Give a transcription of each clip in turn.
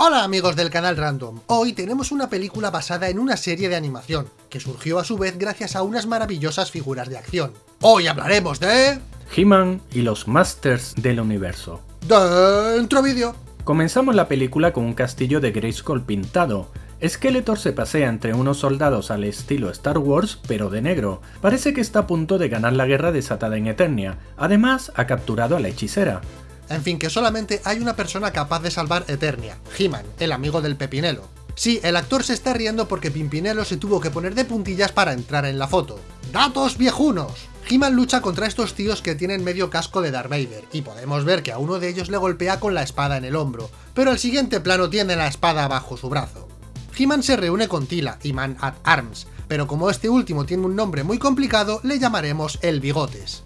Hola amigos del canal Random, hoy tenemos una película basada en una serie de animación, que surgió a su vez gracias a unas maravillosas figuras de acción. Hoy hablaremos de... He-Man y los Masters del Universo. Dentro vídeo. Comenzamos la película con un castillo de Grayskull pintado. Skeletor se pasea entre unos soldados al estilo Star Wars, pero de negro. Parece que está a punto de ganar la guerra desatada en Eternia. Además, ha capturado a la hechicera. En fin, que solamente hay una persona capaz de salvar Eternia, He-Man, el amigo del Pepinelo. Sí, el actor se está riendo porque Pimpinelo se tuvo que poner de puntillas para entrar en la foto. ¡Datos viejunos! He-Man lucha contra estos tíos que tienen medio casco de Darth Vader, y podemos ver que a uno de ellos le golpea con la espada en el hombro, pero el siguiente plano tiene la espada bajo su brazo. He-Man se reúne con Tila y Man at Arms, pero como este último tiene un nombre muy complicado, le llamaremos el Bigotes.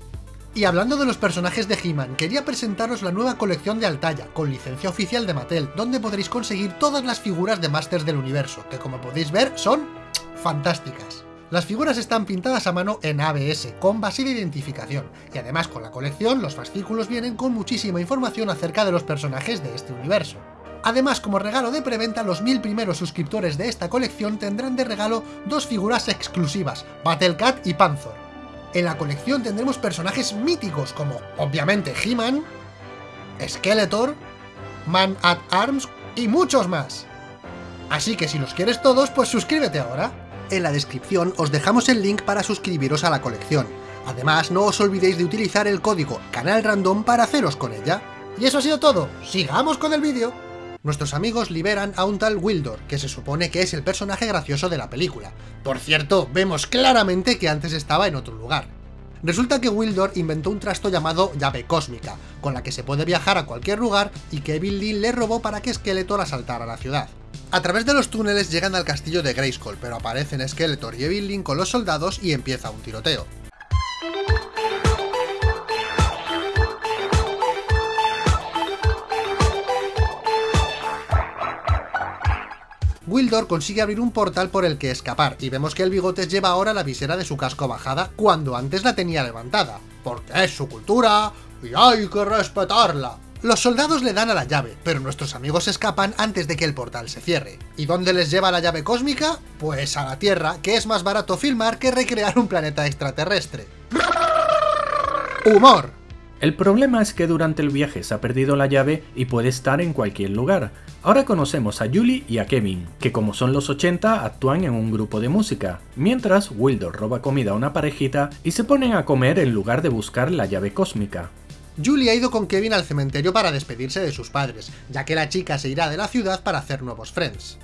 Y hablando de los personajes de He-Man, quería presentaros la nueva colección de Altaya, con licencia oficial de Mattel, donde podréis conseguir todas las figuras de Masters del Universo, que como podéis ver son fantásticas. Las figuras están pintadas a mano en ABS, con base de identificación, y además con la colección los fascículos vienen con muchísima información acerca de los personajes de este universo. Además, como regalo de preventa, los mil primeros suscriptores de esta colección tendrán de regalo dos figuras exclusivas, Battlecat y Panzer. En la colección tendremos personajes míticos como, obviamente, He-Man, Skeletor, Man at Arms y muchos más. Así que si los quieres todos, pues suscríbete ahora. En la descripción os dejamos el link para suscribiros a la colección. Además, no os olvidéis de utilizar el código CANALRANDOM para haceros con ella. Y eso ha sido todo, ¡sigamos con el vídeo! Nuestros amigos liberan a un tal Wildor, que se supone que es el personaje gracioso de la película. Por cierto, vemos claramente que antes estaba en otro lugar. Resulta que Wildor inventó un trasto llamado llave cósmica, con la que se puede viajar a cualquier lugar y que Evil Lynn le robó para que Skeletor asaltara la ciudad. A través de los túneles llegan al castillo de Grayskull, pero aparecen Skeletor y Evil Lynn con los soldados y empieza un tiroteo. Wildor consigue abrir un portal por el que escapar, y vemos que el Bigotes lleva ahora la visera de su casco bajada cuando antes la tenía levantada, porque es su cultura y hay que respetarla. Los soldados le dan a la llave, pero nuestros amigos escapan antes de que el portal se cierre. ¿Y dónde les lleva la llave cósmica? Pues a la Tierra, que es más barato filmar que recrear un planeta extraterrestre. ¡Humor! El problema es que durante el viaje se ha perdido la llave y puede estar en cualquier lugar. Ahora conocemos a Julie y a Kevin, que como son los 80 actúan en un grupo de música, mientras Wildor roba comida a una parejita y se ponen a comer en lugar de buscar la llave cósmica. Julie ha ido con Kevin al cementerio para despedirse de sus padres, ya que la chica se irá de la ciudad para hacer nuevos friends.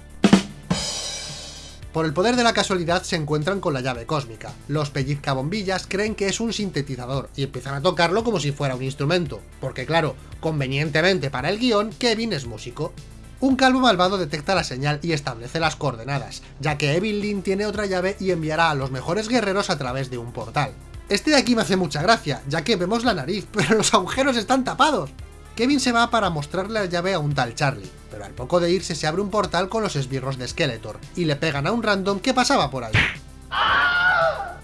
Por el poder de la casualidad se encuentran con la llave cósmica. Los pellizcabombillas creen que es un sintetizador y empiezan a tocarlo como si fuera un instrumento, porque claro, convenientemente para el guion, Kevin es músico. Un calvo malvado detecta la señal y establece las coordenadas, ya que Evil Lynn tiene otra llave y enviará a los mejores guerreros a través de un portal. Este de aquí me hace mucha gracia, ya que vemos la nariz, pero los agujeros están tapados. Kevin se va para mostrarle la llave a un tal Charlie, pero al poco de irse se abre un portal con los esbirros de Skeletor, y le pegan a un random que pasaba por ahí.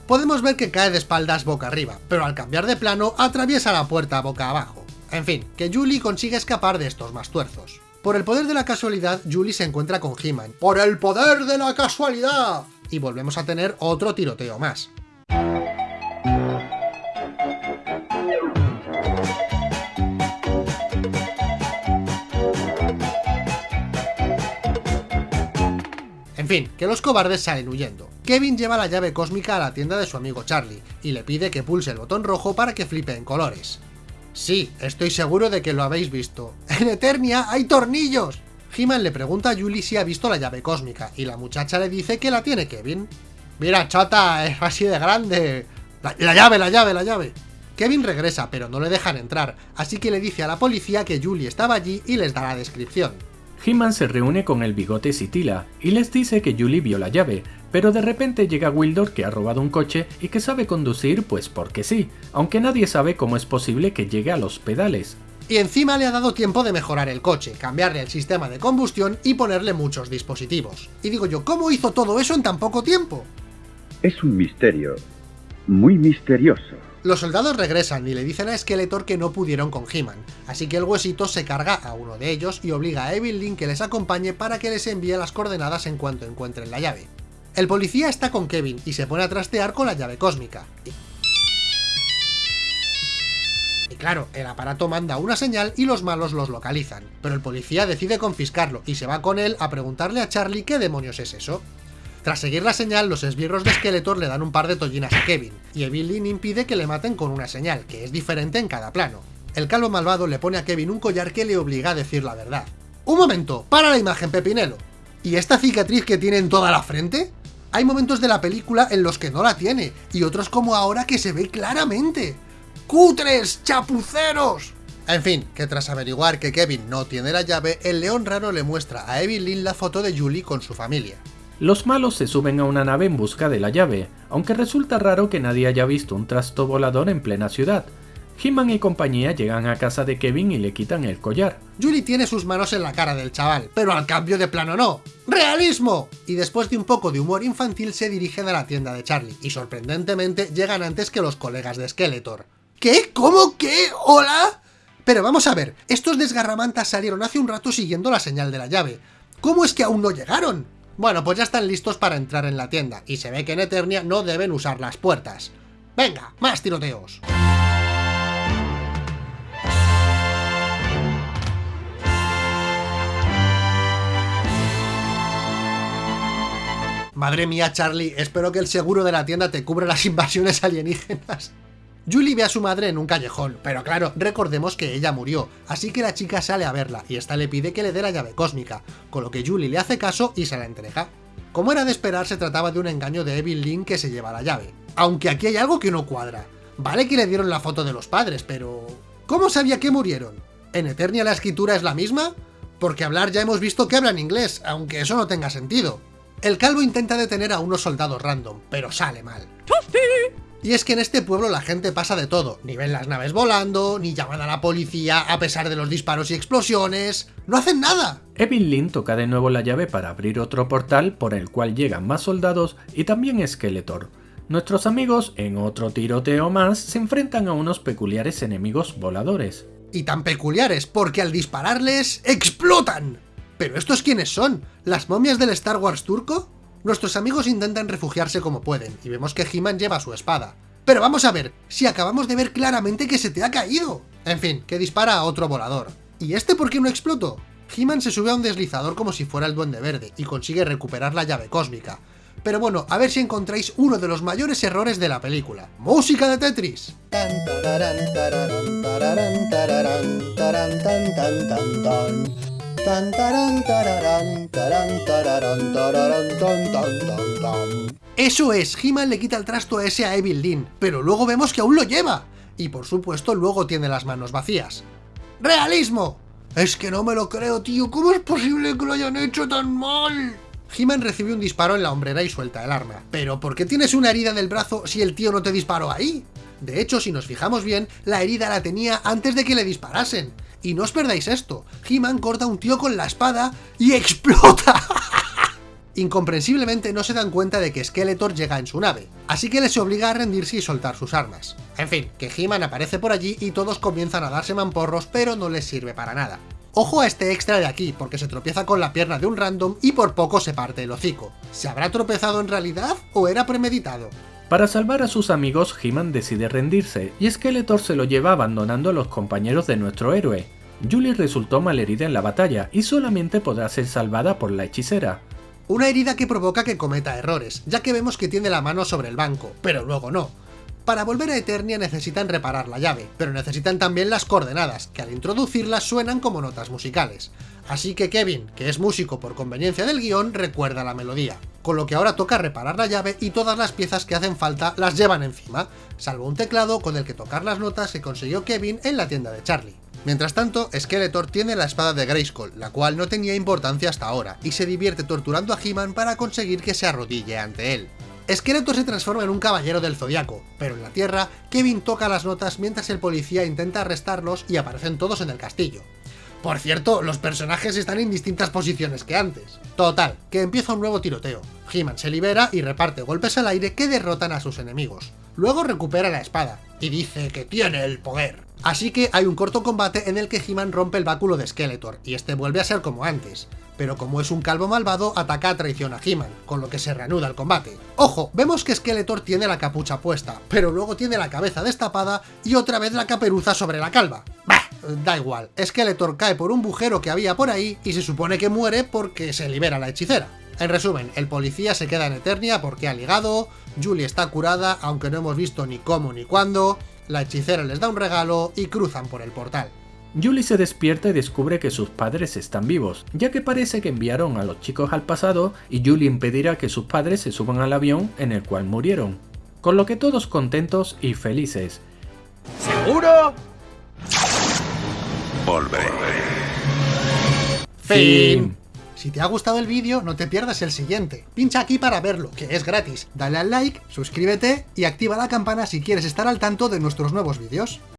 Podemos ver que cae de espaldas boca arriba, pero al cambiar de plano atraviesa la puerta boca abajo. En fin, que Julie consigue escapar de estos más tuerzos. Por el poder de la casualidad, Julie se encuentra con He-Man. ¡Por el poder de la casualidad! Y volvemos a tener otro tiroteo más. Que los cobardes salen huyendo. Kevin lleva la llave cósmica a la tienda de su amigo Charlie, y le pide que pulse el botón rojo para que flipe en colores. Sí, estoy seguro de que lo habéis visto. ¡En Eternia hay tornillos! He-Man le pregunta a Julie si ha visto la llave cósmica, y la muchacha le dice que la tiene Kevin. ¡Mira, chata, es así de grande! La llave, la llave, la llave! Kevin regresa, pero no le dejan entrar, así que le dice a la policía que Julie estaba allí y les da la descripción. He-Man se reúne con el bigote Sitila y les dice que Julie vio la llave, pero de repente llega Wildor que ha robado un coche y que sabe conducir pues porque sí, aunque nadie sabe cómo es posible que llegue a los pedales. Y encima le ha dado tiempo de mejorar el coche, cambiarle el sistema de combustión y ponerle muchos dispositivos. Y digo yo, ¿cómo hizo todo eso en tan poco tiempo? Es un misterio, muy misterioso. Los soldados regresan y le dicen a Skeletor que no pudieron con He-Man, así que el huesito se carga a uno de ellos y obliga a Evil Link que les acompañe para que les envíe las coordenadas en cuanto encuentren la llave. El policía está con Kevin y se pone a trastear con la llave cósmica. Y claro, el aparato manda una señal y los malos los localizan, pero el policía decide confiscarlo y se va con él a preguntarle a Charlie qué demonios es eso. Tras seguir la señal, los esbirros de Skeletor le dan un par de tollinas a Kevin, y Evelyn impide que le maten con una señal, que es diferente en cada plano. El calvo malvado le pone a Kevin un collar que le obliga a decir la verdad. ¡Un momento! ¡Para la imagen, Pepinelo! ¿Y esta cicatriz que tiene en toda la frente? Hay momentos de la película en los que no la tiene, y otros como ahora que se ve claramente. ¡Cutres! ¡Chapuceros! En fin, que tras averiguar que Kevin no tiene la llave, el león raro le muestra a Evelyn la foto de Julie con su familia. Los malos se suben a una nave en busca de la llave, aunque resulta raro que nadie haya visto un trasto volador en plena ciudad. He-Man y compañía llegan a casa de Kevin y le quitan el collar. Julie tiene sus manos en la cara del chaval, pero al cambio de plano no. ¡Realismo! Y después de un poco de humor infantil se dirigen a la tienda de Charlie, y sorprendentemente llegan antes que los colegas de Skeletor. ¿Qué? ¿Cómo? ¿Qué? ¿Hola? Pero vamos a ver, estos desgarramantas salieron hace un rato siguiendo la señal de la llave. ¿Cómo es que aún no llegaron? Bueno, pues ya están listos para entrar en la tienda, y se ve que en Eternia no deben usar las puertas. ¡Venga, más tiroteos! Madre mía, Charlie, espero que el seguro de la tienda te cubra las invasiones alienígenas. Julie ve a su madre en un callejón, pero claro, recordemos que ella murió, así que la chica sale a verla y esta le pide que le dé la llave cósmica, con lo que Julie le hace caso y se la entrega. Como era de esperar, se trataba de un engaño de Evil Link que se lleva la llave. Aunque aquí hay algo que no cuadra. Vale que le dieron la foto de los padres, pero... ¿Cómo sabía que murieron? ¿En Eternia la escritura es la misma? Porque hablar ya hemos visto que hablan inglés, aunque eso no tenga sentido. El calvo intenta detener a unos soldados random, pero sale mal. Y es que en este pueblo la gente pasa de todo, ni ven las naves volando, ni llaman a la policía a pesar de los disparos y explosiones, no hacen nada. Evelyn toca de nuevo la llave para abrir otro portal por el cual llegan más soldados y también Skeletor. Nuestros amigos, en otro tiroteo más, se enfrentan a unos peculiares enemigos voladores. Y tan peculiares porque al dispararles, ¡explotan! ¿Pero estos quiénes son? ¿Las momias del Star Wars turco? Nuestros amigos intentan refugiarse como pueden, y vemos que He-Man lleva su espada. Pero vamos a ver, si acabamos de ver claramente que se te ha caído. En fin, que dispara a otro volador. ¿Y este por qué no explotó? He-Man se sube a un deslizador como si fuera el Duende Verde, y consigue recuperar la llave cósmica. Pero bueno, a ver si encontráis uno de los mayores errores de la película. ¡Música de Tetris! Eso es, He-Man le quita el trasto ese a Evil Dean, pero luego vemos que aún lo lleva. Y por supuesto luego tiene las manos vacías. ¡Realismo! Es que no me lo creo, tío, ¿cómo es posible que lo hayan hecho tan mal? He-Man recibe un disparo en la hombrera y suelta el arma. ¿Pero por qué tienes una herida del brazo si el tío no te disparó ahí? De hecho, si nos fijamos bien, la herida la tenía antes de que le disparasen. Y no os perdáis esto, He-Man corta a un tío con la espada y ¡explota! Incomprensiblemente no se dan cuenta de que Skeletor llega en su nave, así que les obliga a rendirse y soltar sus armas. En fin, que He-Man aparece por allí y todos comienzan a darse mamporros, pero no les sirve para nada. Ojo a este extra de aquí, porque se tropieza con la pierna de un random y por poco se parte el hocico. ¿Se habrá tropezado en realidad o era premeditado? Para salvar a sus amigos, He-Man decide rendirse, y Skeletor se lo lleva abandonando a los compañeros de nuestro héroe. Julie resultó malherida en la batalla, y solamente podrá ser salvada por la hechicera. Una herida que provoca que cometa errores, ya que vemos que tiene la mano sobre el banco, pero luego no. Para volver a Eternia necesitan reparar la llave, pero necesitan también las coordenadas, que al introducirlas suenan como notas musicales. Así que Kevin, que es músico por conveniencia del guion, recuerda la melodía. Con lo que ahora toca reparar la llave y todas las piezas que hacen falta las llevan encima, salvo un teclado con el que tocar las notas que consiguió Kevin en la tienda de Charlie. Mientras tanto, Skeletor tiene la espada de Grayskull, la cual no tenía importancia hasta ahora, y se divierte torturando a He-Man para conseguir que se arrodille ante él. Skeletor se transforma en un caballero del zodiaco, pero en la Tierra, Kevin toca las notas mientras el policía intenta arrestarlos y aparecen todos en el castillo. Por cierto, los personajes están en distintas posiciones que antes. Total, que empieza un nuevo tiroteo. He-Man se libera y reparte golpes al aire que derrotan a sus enemigos. Luego recupera la espada, y dice que tiene el poder. Así que hay un corto combate en el que He-Man rompe el báculo de Skeletor, y este vuelve a ser como antes. Pero como es un calvo malvado, ataca a traición a He-Man, con lo que se reanuda el combate. Ojo, vemos que Skeletor tiene la capucha puesta, pero luego tiene la cabeza destapada y otra vez la caperuza sobre la calva. Bah, da igual, Skeletor cae por un bujero que había por ahí y se supone que muere porque se libera la hechicera. En resumen, el policía se queda en Eternia porque ha ligado, Julie está curada aunque no hemos visto ni cómo ni cuándo, la hechicera les da un regalo y cruzan por el portal. Julie se despierta y descubre que sus padres están vivos, ya que parece que enviaron a los chicos al pasado y Julie impedirá que sus padres se suban al avión en el cual murieron. Con lo que todos contentos y felices. ¿Seguro? Volveré. Fin. Si te ha gustado el vídeo, no te pierdas el siguiente. Pincha aquí para verlo, que es gratis. Dale al like, suscríbete y activa la campana si quieres estar al tanto de nuestros nuevos vídeos.